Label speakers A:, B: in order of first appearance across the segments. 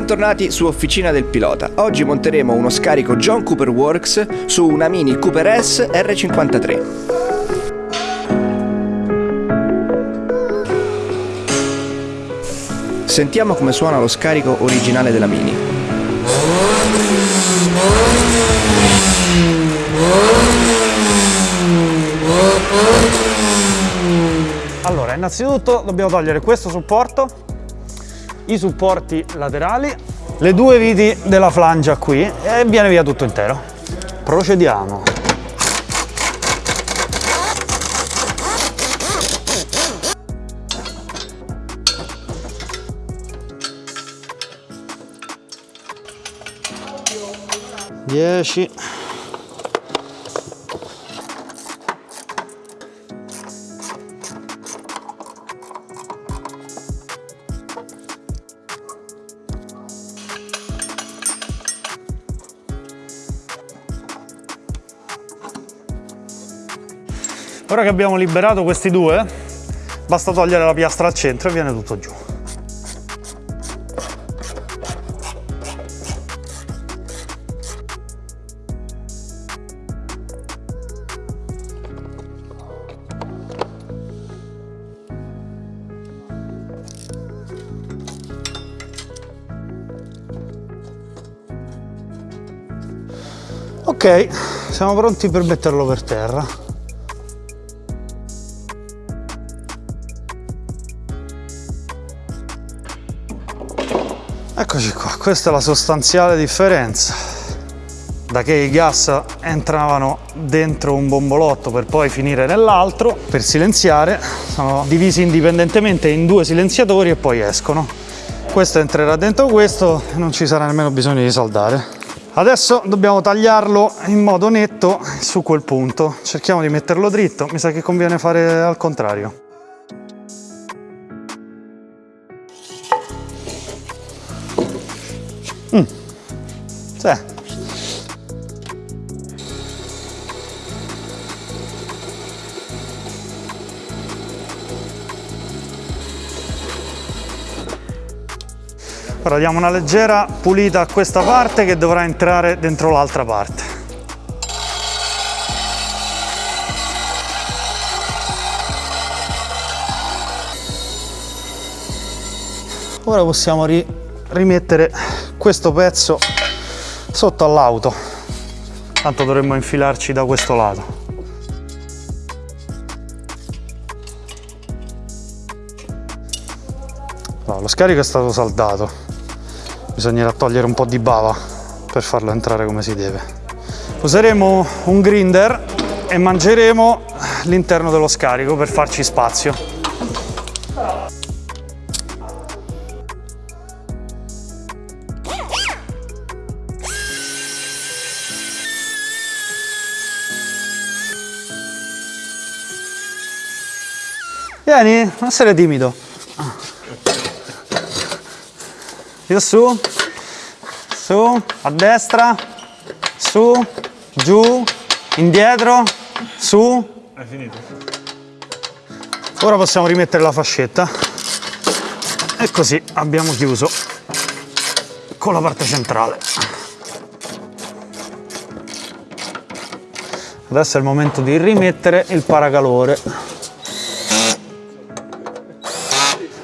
A: Bentornati su Officina del Pilota. Oggi monteremo uno scarico John Cooper Works su una Mini Cooper S R53. Sentiamo come suona lo scarico originale della Mini.
B: Allora, innanzitutto dobbiamo togliere questo supporto, i supporti laterali, le due viti della flangia qui e viene via tutto intero. Procediamo. Dieci. Ora che abbiamo liberato questi due, basta togliere la piastra al centro e viene tutto giù. Ok, siamo pronti per metterlo per terra. Eccoci qua, questa è la sostanziale differenza. Da che i gas entravano dentro un bombolotto per poi finire nell'altro, per silenziare, sono divisi indipendentemente in due silenziatori e poi escono. Questo entrerà dentro questo e non ci sarà nemmeno bisogno di saldare. Adesso dobbiamo tagliarlo in modo netto su quel punto. Cerchiamo di metterlo dritto, mi sa che conviene fare al contrario. Mm. Sì. Ora diamo una leggera pulita a questa parte che dovrà entrare dentro l'altra parte. Ora possiamo ri rimettere questo pezzo sotto all'auto. Tanto dovremmo infilarci da questo lato. No, lo scarico è stato saldato. Bisognerà togliere un po' di bava per farlo entrare come si deve. Useremo un grinder e mangeremo l'interno dello scarico per farci spazio Vieni, non essere timido. Io su, su, a destra, su, giù, indietro, su. Hai finito. Ora possiamo rimettere la fascetta. E così abbiamo chiuso con la parte centrale. Adesso è il momento di rimettere il paracalore.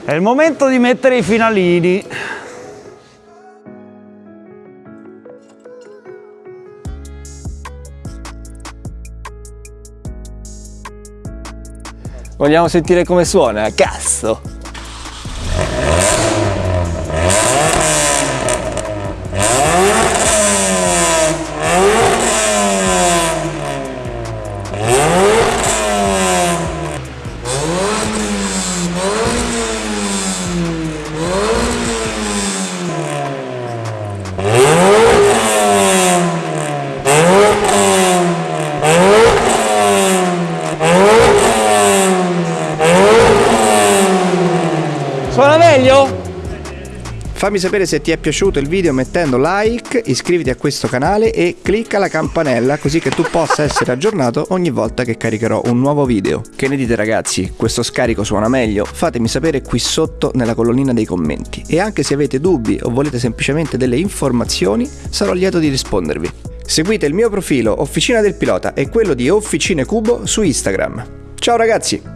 B: È il momento di mettere i finalini.
A: Vogliamo sentire come suona? Cazzo! Fammi sapere se ti è piaciuto il video mettendo like, iscriviti a questo canale e clicca la campanella così che tu possa essere aggiornato ogni volta che caricherò un nuovo video. Che ne dite ragazzi, questo scarico suona meglio? Fatemi sapere qui sotto nella colonnina dei commenti e anche se avete dubbi o volete semplicemente delle informazioni sarò lieto di rispondervi. Seguite il mio profilo Officina del Pilota e quello di Officine Cubo su Instagram. Ciao ragazzi!